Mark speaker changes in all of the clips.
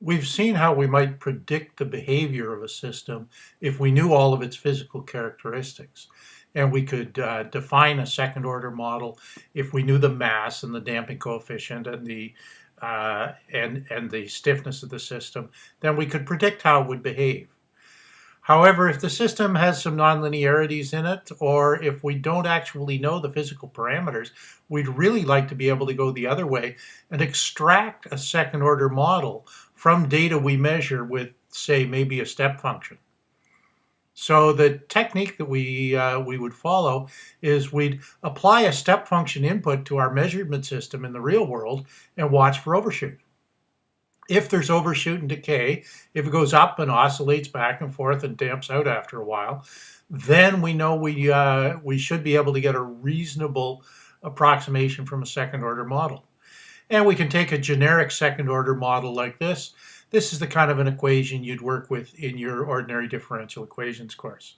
Speaker 1: We've seen how we might predict the behavior of a system if we knew all of its physical characteristics. And we could uh, define a second order model if we knew the mass and the damping coefficient and the uh, and, and the stiffness of the system, then we could predict how it would behave. However, if the system has some nonlinearities in it, or if we don't actually know the physical parameters, we'd really like to be able to go the other way and extract a second order model from data we measure with, say, maybe a step function. So the technique that we, uh, we would follow is we'd apply a step function input to our measurement system in the real world and watch for overshoot if there's overshoot and decay, if it goes up and oscillates back and forth and damps out after a while, then we know we, uh, we should be able to get a reasonable approximation from a second order model. And we can take a generic second order model like this. This is the kind of an equation you'd work with in your ordinary differential equations course.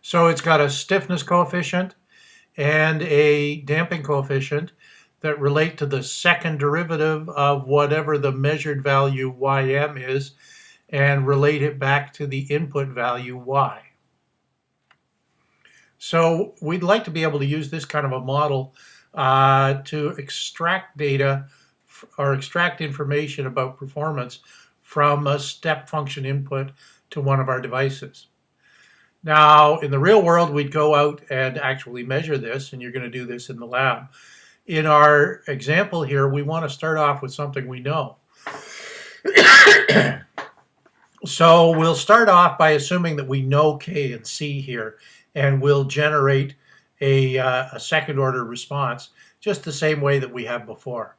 Speaker 1: So it's got a stiffness coefficient and a damping coefficient that relate to the second derivative of whatever the measured value ym is and relate it back to the input value y. So we'd like to be able to use this kind of a model uh, to extract data or extract information about performance from a step function input to one of our devices. Now, in the real world, we'd go out and actually measure this, and you're going to do this in the lab in our example here, we want to start off with something we know. so we'll start off by assuming that we know K and C here, and we'll generate a, uh, a second order response just the same way that we have before.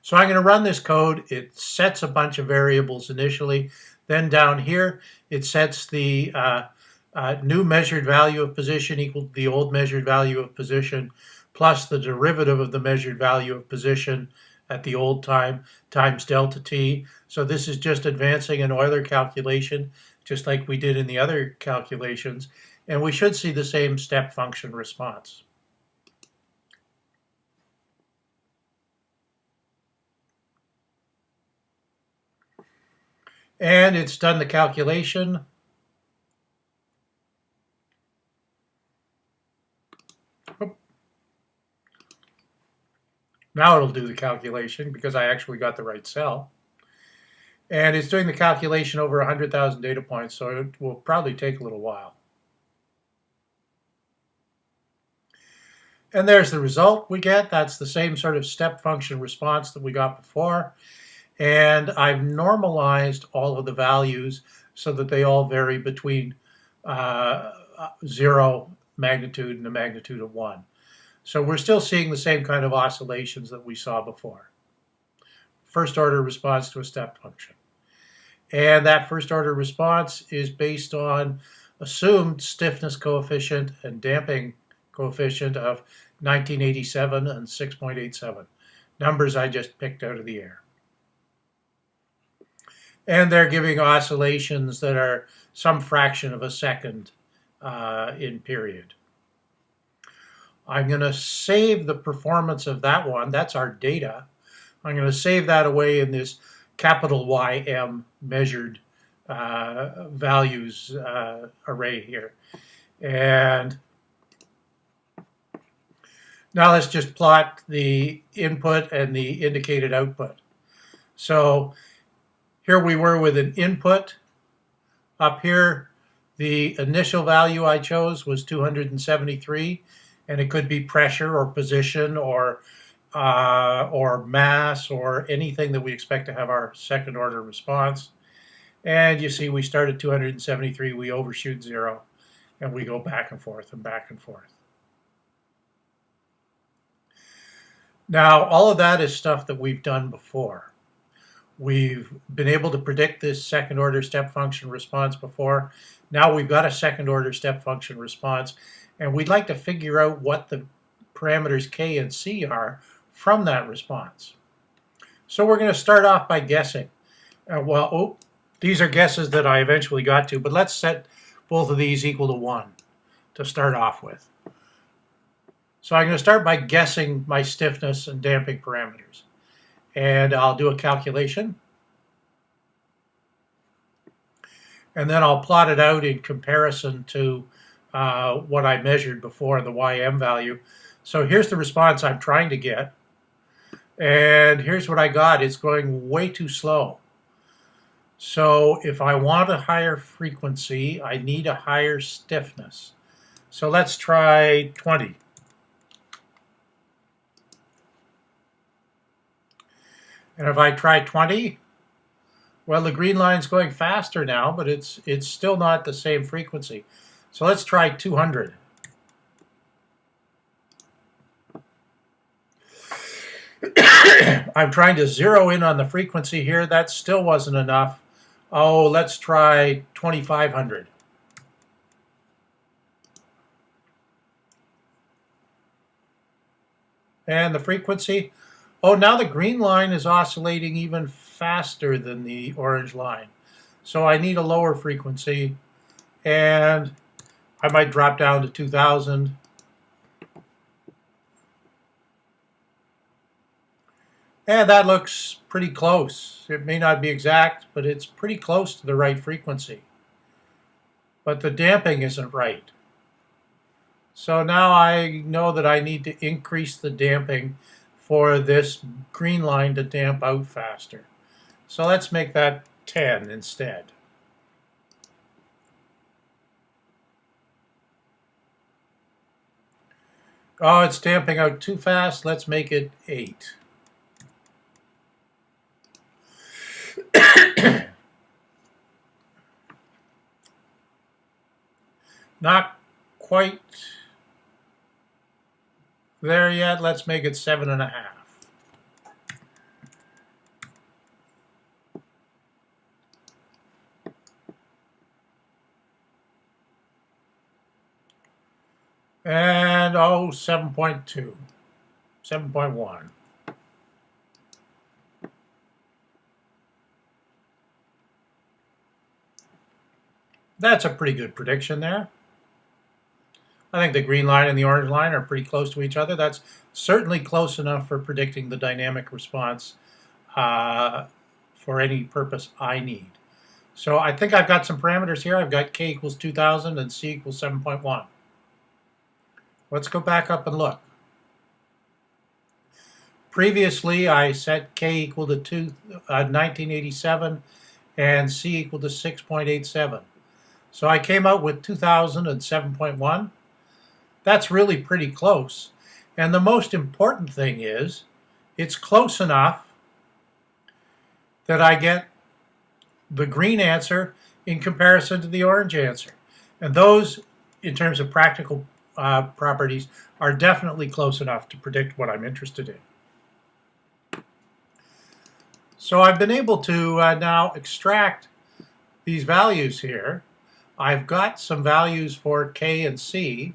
Speaker 1: So I'm going to run this code. It sets a bunch of variables initially. Then down here, it sets the uh, uh, new measured value of position equal to the old measured value of position plus the derivative of the measured value of position at the old time times delta t. So this is just advancing an Euler calculation, just like we did in the other calculations. And we should see the same step function response. And it's done the calculation. Now it'll do the calculation because I actually got the right cell. And it's doing the calculation over 100,000 data points, so it will probably take a little while. And there's the result we get. That's the same sort of step function response that we got before. And I've normalized all of the values so that they all vary between uh, zero magnitude and a magnitude of one. So we're still seeing the same kind of oscillations that we saw before. First order response to a step function. And that first order response is based on assumed stiffness coefficient and damping coefficient of 1987 and 6.87, numbers I just picked out of the air. And they're giving oscillations that are some fraction of a second uh, in period. I'm going to save the performance of that one. That's our data. I'm going to save that away in this capital YM measured uh, values uh, array here. And now let's just plot the input and the indicated output. So here we were with an input. Up here, the initial value I chose was 273 and it could be pressure or position or uh, or mass or anything that we expect to have our second order response. And you see we start at 273, we overshoot zero, and we go back and forth and back and forth. Now, all of that is stuff that we've done before. We've been able to predict this second order step function response before. Now we've got a second order step function response and we'd like to figure out what the parameters k and c are from that response. So we're going to start off by guessing. Uh, well, oh, these are guesses that I eventually got to, but let's set both of these equal to 1 to start off with. So I'm going to start by guessing my stiffness and damping parameters. And I'll do a calculation. And then I'll plot it out in comparison to uh, what I measured before, the YM value. So here's the response I'm trying to get. And here's what I got. It's going way too slow. So if I want a higher frequency, I need a higher stiffness. So let's try 20. And if I try 20, well, the green line's going faster now, but it's it's still not the same frequency. So let's try 200. I'm trying to zero in on the frequency here. That still wasn't enough. Oh, let's try 2500. And the frequency, oh, now the green line is oscillating even faster than the orange line. So I need a lower frequency, and I might drop down to 2000. And that looks pretty close. It may not be exact, but it's pretty close to the right frequency. But the damping isn't right. So now I know that I need to increase the damping for this green line to damp out faster. So let's make that 10 instead. Oh, it's damping out too fast. Let's make it 8. Not quite there yet. Let's make it seven and a half. And oh, 7.2, 7.1. That's a pretty good prediction there. I think the green line and the orange line are pretty close to each other. That's certainly close enough for predicting the dynamic response uh, for any purpose I need. So I think I've got some parameters here. I've got k equals 2,000 and c equals 7.1. Let's go back up and look. Previously, I set k equal to two, uh, 1987 and c equal to 6.87. So I came out with 2000 and 7.1. That's really pretty close. And the most important thing is it's close enough that I get the green answer in comparison to the orange answer. And those, in terms of practical uh, properties, are definitely close enough to predict what I'm interested in. So I've been able to uh, now extract these values here. I've got some values for K and C,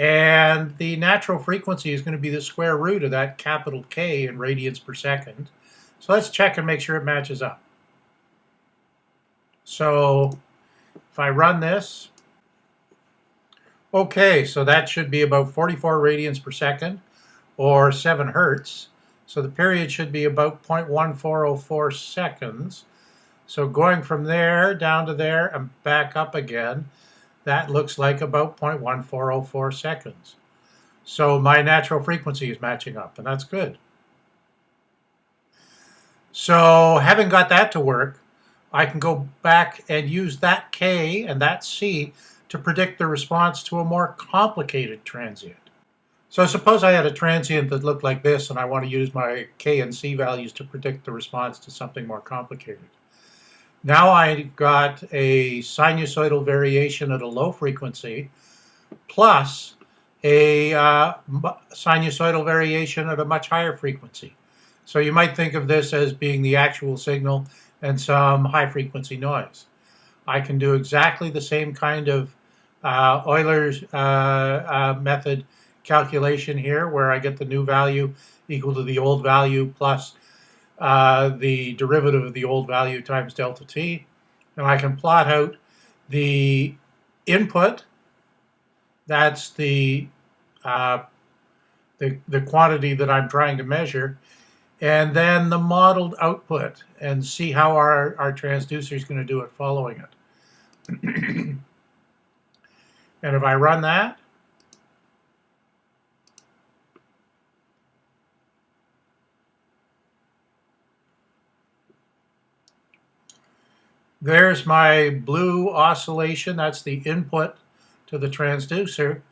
Speaker 1: and the natural frequency is going to be the square root of that capital K in radians per second. So let's check and make sure it matches up. So if I run this, okay, so that should be about 44 radians per second or 7 hertz. So the period should be about 0.1404 seconds. So going from there down to there and back up again, that looks like about 0.1404 seconds. So my natural frequency is matching up, and that's good. So having got that to work, I can go back and use that K and that C to predict the response to a more complicated transient. So suppose I had a transient that looked like this and I want to use my K and C values to predict the response to something more complicated. Now I've got a sinusoidal variation at a low frequency plus a uh, sinusoidal variation at a much higher frequency. So you might think of this as being the actual signal and some high frequency noise. I can do exactly the same kind of uh, Euler's uh, uh method calculation here where I get the new value equal to the old value plus uh, the derivative of the old value times delta t. And I can plot out the input, that's the, uh, the, the quantity that I'm trying to measure, and then the modeled output and see how our, our transducer is going to do it following it. and if I run that, There's my blue oscillation. That's the input to the transducer.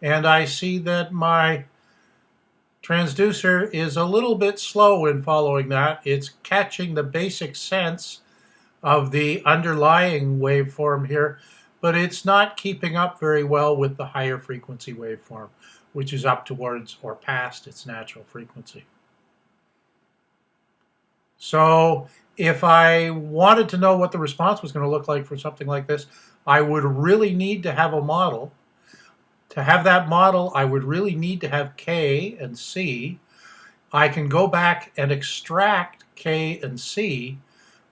Speaker 1: And I see that my transducer is a little bit slow in following that. It's catching the basic sense of the underlying waveform here, but it's not keeping up very well with the higher frequency waveform, which is up towards or past its natural frequency. So if I wanted to know what the response was going to look like for something like this, I would really need to have a model. To have that model, I would really need to have K and C. I can go back and extract K and C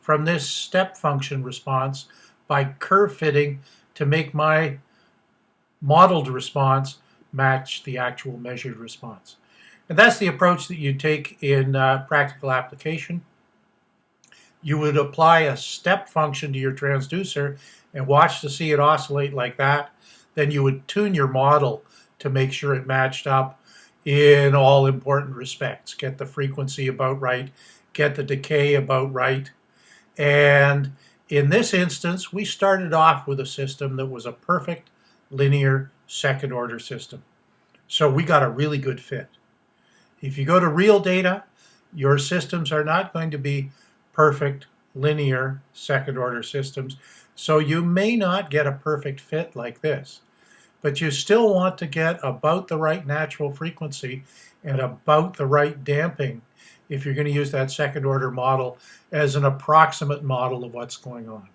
Speaker 1: from this step function response by curve fitting to make my modeled response match the actual measured response. And that's the approach that you take in uh, practical application you would apply a step function to your transducer and watch to see it oscillate like that. Then you would tune your model to make sure it matched up in all important respects. Get the frequency about right, get the decay about right. And in this instance, we started off with a system that was a perfect linear second order system. So we got a really good fit. If you go to real data, your systems are not going to be perfect linear second order systems. So you may not get a perfect fit like this, but you still want to get about the right natural frequency and about the right damping if you're going to use that second order model as an approximate model of what's going on.